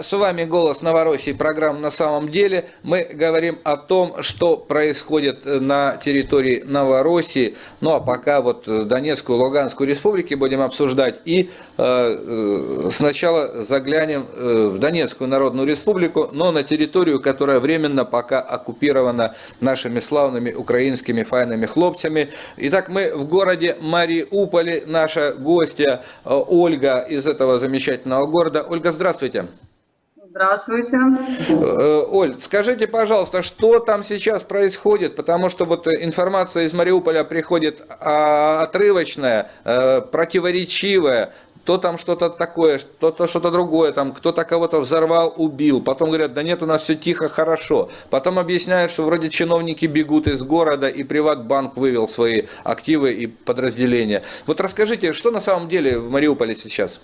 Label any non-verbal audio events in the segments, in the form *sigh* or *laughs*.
С вами «Голос Новороссии», программа «На самом деле». Мы говорим о том, что происходит на территории Новороссии. Ну а пока вот Донецкую, Луганскую республики будем обсуждать. И э, э сначала заглянем э, в Донецкую Народную Республику, но на территорию, которая временно пока оккупирована нашими славными украинскими файными хлопцами. Итак, мы в городе Мариуполе. Наша гостья э, Ольга из этого замечательного города. Ольга, здравствуйте. Здравствуйте. Э, Оль, скажите, пожалуйста, что там сейчас происходит? Потому что вот информация из Мариуполя приходит а, отрывочная, э, противоречивая. То там что-то такое, что-то что-то другое, там кто-то кого-то взорвал, убил. Потом говорят, да нет, у нас все тихо, хорошо. Потом объясняют, что вроде чиновники бегут из города, и Приватбанк вывел свои активы и подразделения. Вот расскажите, что на самом деле в Мариуполе сейчас?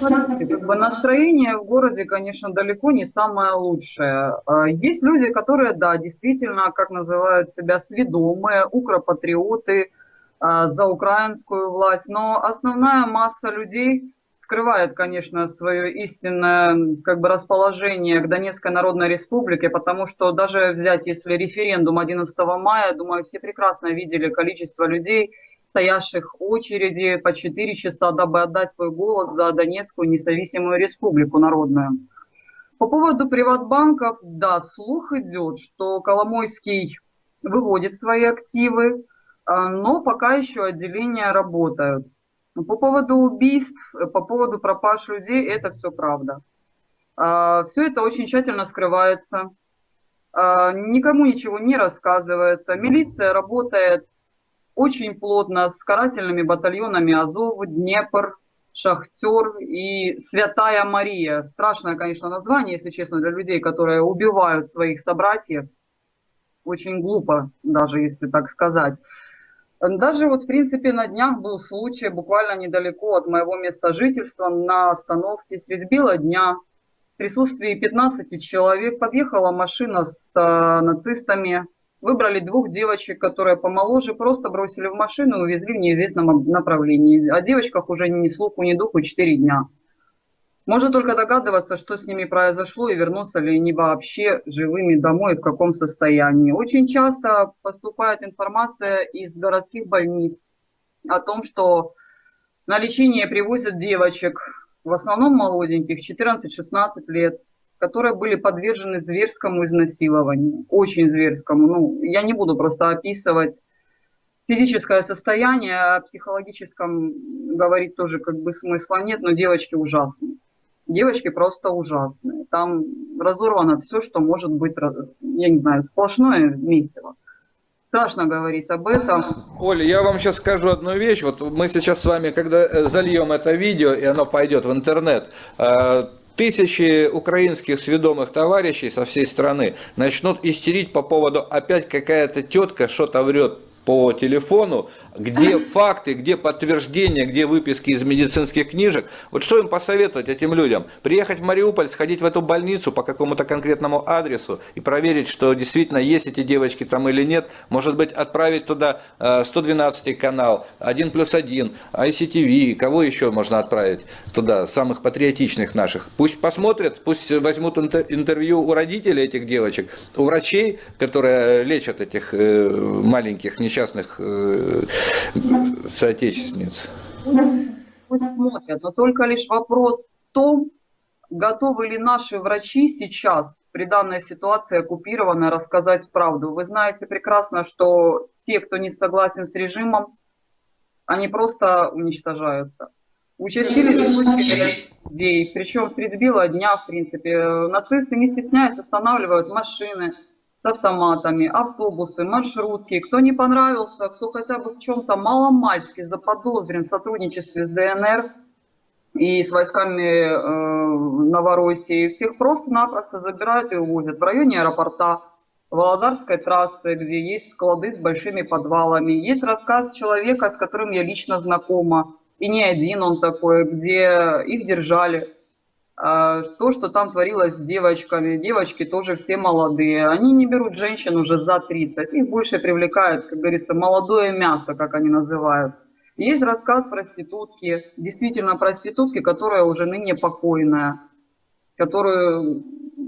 Как бы настроение в городе, конечно, далеко не самое лучшее. А, есть люди, которые, да, действительно, как называют себя, сведомые, укропатриоты а, за украинскую власть, но основная масса людей скрывает, конечно, свое истинное как бы, расположение к Донецкой Народной Республике, потому что даже взять, если референдум 11 мая, думаю, все прекрасно видели количество людей, стоявших очереди по 4 часа, дабы отдать свой голос за Донецкую независимую республику народную. По поводу приватбанков, да, слух идет, что Коломойский выводит свои активы, а, но пока еще отделения работают. По поводу убийств, по поводу пропаж людей, это все правда. А, все это очень тщательно скрывается, а, никому ничего не рассказывается. Милиция работает очень плотно с карательными батальонами Азов, Днепр, Шахтер и Святая Мария. Страшное, конечно, название, если честно, для людей, которые убивают своих собратьев. Очень глупо, даже если так сказать. Даже вот, в принципе, на днях был случай, буквально недалеко от моего места жительства, на остановке средь бела дня, в присутствии 15 человек подъехала машина с э, нацистами, Выбрали двух девочек, которые помоложе, просто бросили в машину и увезли в неизвестном направлении. О девочках уже ни слуху, ни духу 4 дня. Можно только догадываться, что с ними произошло и вернутся ли они вообще живыми домой и в каком состоянии. Очень часто поступает информация из городских больниц о том, что на лечение привозят девочек, в основном молоденьких, 14-16 лет, которые были подвержены зверскому изнасилованию, очень зверскому. Ну, я не буду просто описывать физическое состояние, о психологическом говорить тоже как бы смысла нет, но девочки ужасные. Девочки просто ужасные. Там разорвано все, что может быть, я не знаю, сплошное месиво. Страшно говорить об этом. Оля, я вам сейчас скажу одну вещь. Вот мы сейчас с вами, когда э, зальем это видео, и оно пойдет в интернет, э, Тысячи украинских сведомых товарищей со всей страны начнут истерить по поводу опять какая-то тетка что-то врет по телефону, где *laughs* факты, где подтверждения, где выписки из медицинских книжек. Вот что им посоветовать этим людям? Приехать в Мариуполь, сходить в эту больницу по какому-то конкретному адресу и проверить, что действительно есть эти девочки там или нет. Может быть, отправить туда 112 э, канал, 1 плюс 1, ICTV, кого еще можно отправить туда, самых патриотичных наших. Пусть посмотрят, пусть возьмут интервью у родителей этих девочек, у врачей, которые лечат этих э, маленьких несчастных несчастных э, соотечественниц? Смотрят, но только лишь вопрос в том, готовы ли наши врачи сейчас при данной ситуации оккупированной рассказать правду. Вы знаете прекрасно, что те, кто не согласен с режимом, они просто уничтожаются. Участились случаи людей, причем среди бела дня, в принципе, нацисты, не стесняясь, останавливают машины, с автоматами, автобусы, маршрутки. Кто не понравился, кто хотя бы в чем-то маломальски заподозрен в сотрудничестве с ДНР и с войсками э, Новороссии, всех просто-напросто забирают и увозят в районе аэропорта, Володарской трассы, где есть склады с большими подвалами. Есть рассказ человека, с которым я лично знакома, и не один он такой, где их держали то, что там творилось с девочками. Девочки тоже все молодые. Они не берут женщин уже за 30. Их больше привлекает, как говорится, молодое мясо, как они называют. Есть рассказ проститутки, действительно проститутки, которая уже ныне покойная. которую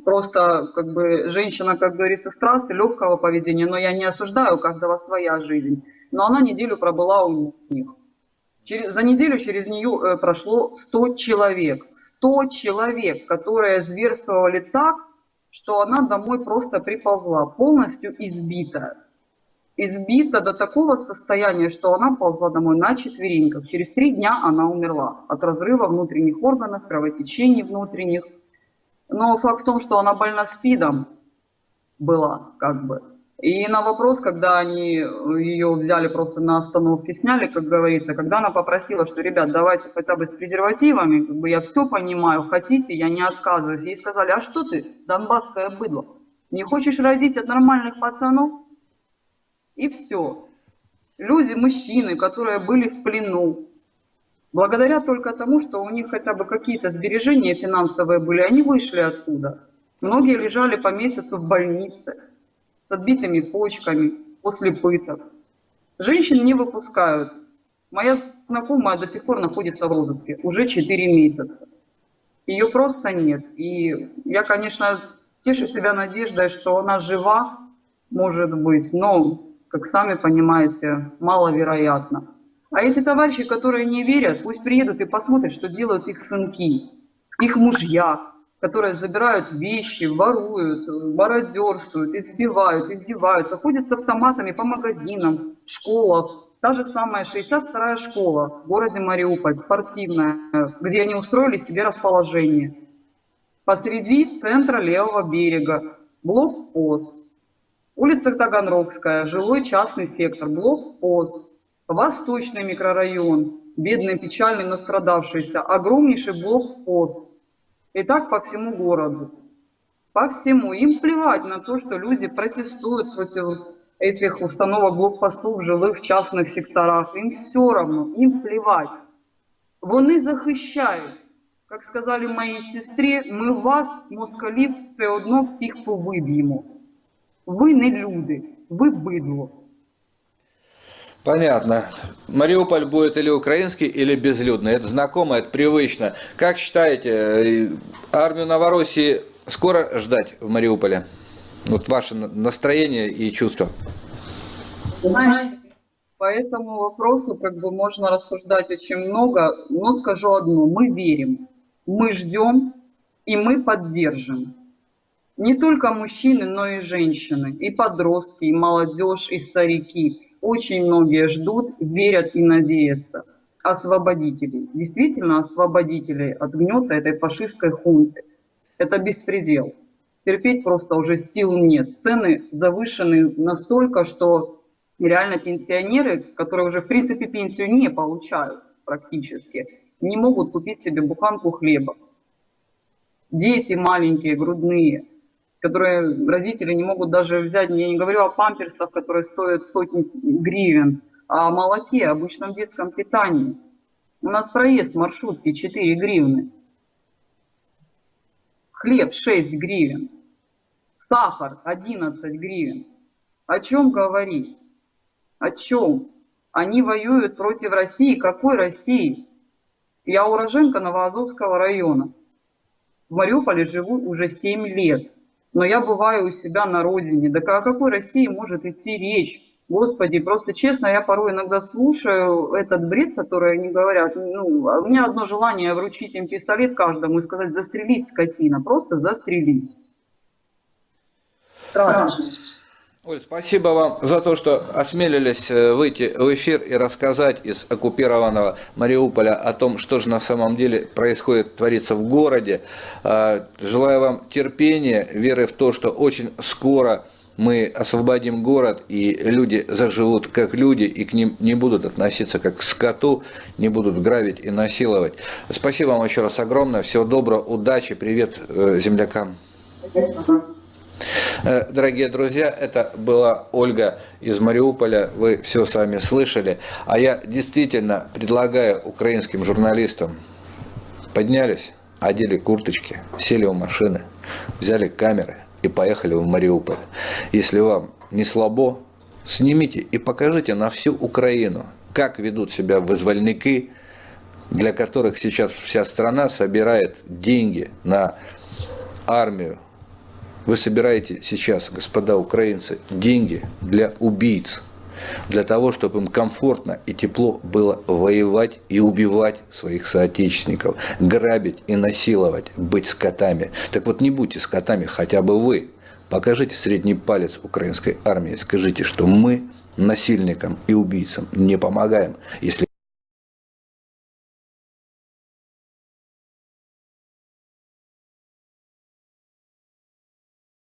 просто как бы женщина, как говорится, с трассы легкого поведения, но я не осуждаю, у каждого своя жизнь. Но она неделю пробыла у них. Через, за неделю через нее э, прошло 100 человек. 100 человек, которые зверствовали так, что она домой просто приползла, полностью избитая. Избита до такого состояния, что она ползла домой на четвереньках. Через три дня она умерла от разрыва внутренних органов, кровотечений внутренних. Но факт в том, что она больна СПИДом была, как бы. И на вопрос, когда они ее взяли просто на остановке, сняли, как говорится, когда она попросила, что, ребят, давайте хотя бы с презервативами, как бы я все понимаю, хотите, я не отказываюсь. Ей сказали, а что ты, донбасское быдло, не хочешь родить от нормальных пацанов? И все. Люди, мужчины, которые были в плену, благодаря только тому, что у них хотя бы какие-то сбережения финансовые были, они вышли оттуда. Многие лежали по месяцу в больнице с отбитыми почками, после пыток. Женщин не выпускают. Моя знакомая до сих пор находится в розыске, уже 4 месяца. Ее просто нет. И я, конечно, тешу себя надеждой, что она жива, может быть, но, как сами понимаете, маловероятно. А эти товарищи, которые не верят, пусть приедут и посмотрят, что делают их сынки, их мужья, которые забирают вещи, воруют, мародерствуют, избивают, издеваются, ходят с автоматами по магазинам, школах. Та же самая 62-я школа в городе Мариуполь, спортивная, где они устроили себе расположение. Посреди центра левого берега, блокпост. Улица Таганрогская, жилой частный сектор, блокпост. Восточный микрорайон, бедный, печальный, настрадавшийся, огромнейший блокпост и так по всему городу. По всему. Им плевать на то, что люди протестуют против этих установок блокпостов в жилых частных секторах. Им все равно, им плевать. Вони захищають. Як сказали моїй сестрі, ми вас, москалів, все одно всіх повиб'ємо. Ви не люди, ви бидло. Понятно. Мариуполь будет или украинский, или безлюдный. Это знакомо, это привычно. Как считаете, э, армию Новороссии скоро ждать в Мариуполе? Вот ваше настроение и чувства. По этому вопросу как бы можно рассуждать очень много, но скажу одно, мы верим, мы ждем и мы поддержим. Не только мужчины, но и женщины, и подростки, и молодежь, и старики – очень многие ждут, верят и надеются. Освободителей. Действительно освободителей от гнета этой фашистской хунты. Это беспредел. Терпеть просто уже сил нет. Цены завышены настолько, что реально пенсионеры, которые уже в принципе пенсию не получают практически, не могут купить себе буханку хлеба. Дети маленькие, грудные – которые родители не могут даже взять, я не говорю о памперсах, которые стоят сотни гривен, а о молоке, обычном детском питании. У нас проезд маршрутки 4 гривны. Хлеб 6 гривен. Сахар 11 гривен. О чем говорить? О чем? Они воюют против России. Какой России? Я уроженка Новоазовского района. В Мариуполе живу уже 7 лет но я бываю у себя на родине. Да о какой России может идти речь? Господи, просто честно, я порой иногда слушаю этот бред, который они говорят. Ну, а у меня одно желание вручить им пистолет каждому и сказать, застрелись, скотина, просто застрелись. Страшно. Оль, спасибо вам за то, что осмелились э, выйти в эфир и рассказать из оккупированного Мариуполя о том, что же на самом деле происходит, творится в городе. А, желаю вам терпения, веры в то, что очень скоро мы освободим город, и люди заживут как люди, и к ним не будут относиться как к скоту, не будут грабить и насиловать. Спасибо вам еще раз огромное, всего доброго, удачи, привет э, землякам. Э, дорогие друзья, это была Ольга из Мариуполя, вы все сами слышали. А я действительно предлагаю украинским журналистам, поднялись, одели курточки, сели в машины, взяли камеры и поехали в Мариуполь. Если вам не слабо, снимите и покажите на всю Украину, как ведут себя вызвольники, для которых сейчас вся страна собирает деньги на армию. Вы собираете сейчас, господа украинцы, деньги для убийц для того, чтобы им комфортно и тепло было воевать и убивать своих соотечественников, грабить и насиловать, быть скотами. Так вот не будьте скотами хотя бы вы. Покажите средний палец украинской армии, скажите, что мы насильникам и убийцам не помогаем, если